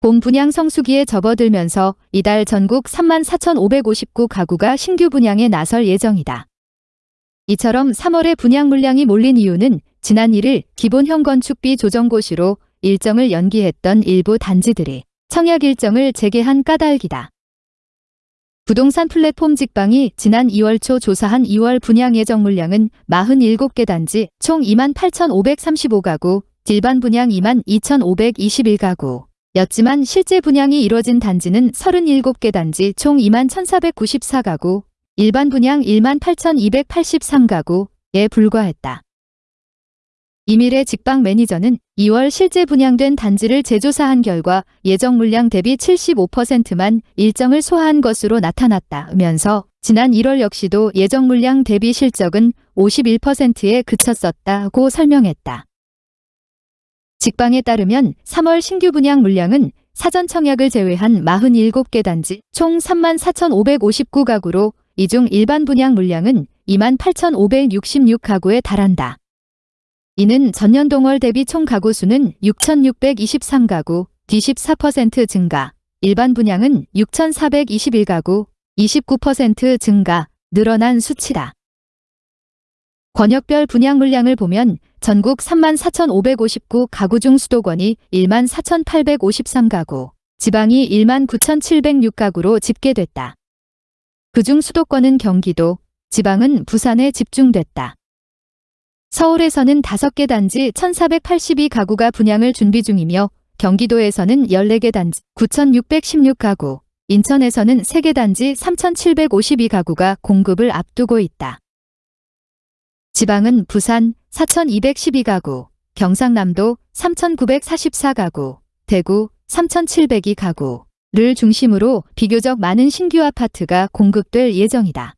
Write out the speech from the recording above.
봄 분양 성수기에 접어들면서 이달 전국 34,559 가구가 신규 분양에 나설 예정이다. 이처럼 3월에 분양 물량이 몰린 이유는 지난 1일 기본형 건축비 조정고시로 일정을 연기했던 일부 단지들이 청약 일정을 재개한 까닭이다. 부동산 플랫폼 직방이 지난 2월 초 조사한 2월 분양 예정 물량은 47개 단지 총 28,535가구, 일반 분양 22,521가구, 였지만 실제 분양이 이뤄진 단지는 37개 단지 총 21,494가구, 일반 분양 18,283가구에 불과했다. 이밀의 직방 매니저는 2월 실제 분양된 단지를 재조사한 결과 예정 물량 대비 75%만 일정을 소화한 것으로 나타났다면서 지난 1월 역시도 예정 물량 대비 실적은 51%에 그쳤었다고 설명했다. 직방에 따르면 3월 신규 분양 물량은 사전 청약을 제외한 47개 단지 총 34,559가구로 이 중 일반 분양 물량은 28,566가구에 달한다. 이는 전년 동월 대비 총 가구 수는 6,623가구, 24% 증가, 일반 분양은 6,421가구, 29% 증가, 늘어난 수치다. 권역별 분양 물량을 보면 전국 34,559 가구 중 수도권이 14,853가구, 지방이 19,706가구로 집계됐다. 그중 수도권은 경기도, 지방은 부산에 집중됐다. 서울에서는 5개 단지 1,482가구가 분양을 준비 중이며 경기도에서는 14개 단지 9,616가구, 인천에서는 3개 단지 3,752가구가 공급을 앞두고 있다. 지방은 부산 4,212가구, 경상남도 3,944가구, 대구 3,702가구를 중심으로 비교적 많은 신규 아파트가 공급될 예정이다.